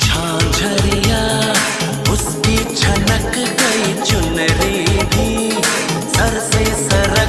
झांझरिया उसकी छनक गई चुनरी भी सर से सर